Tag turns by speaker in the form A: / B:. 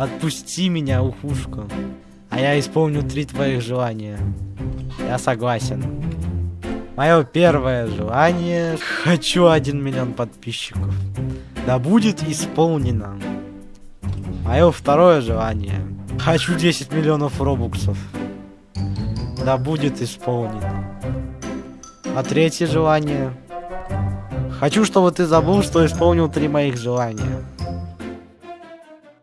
A: Отпусти меня, ухушка. А я исполню три твоих желания. Я согласен. Мое первое желание. Хочу один миллион подписчиков. Да будет исполнено. Мое второе желание. Хочу 10 миллионов робуксов. Да будет исполнено. А третье желание. Хочу, чтобы ты забыл, что исполнил три моих желания.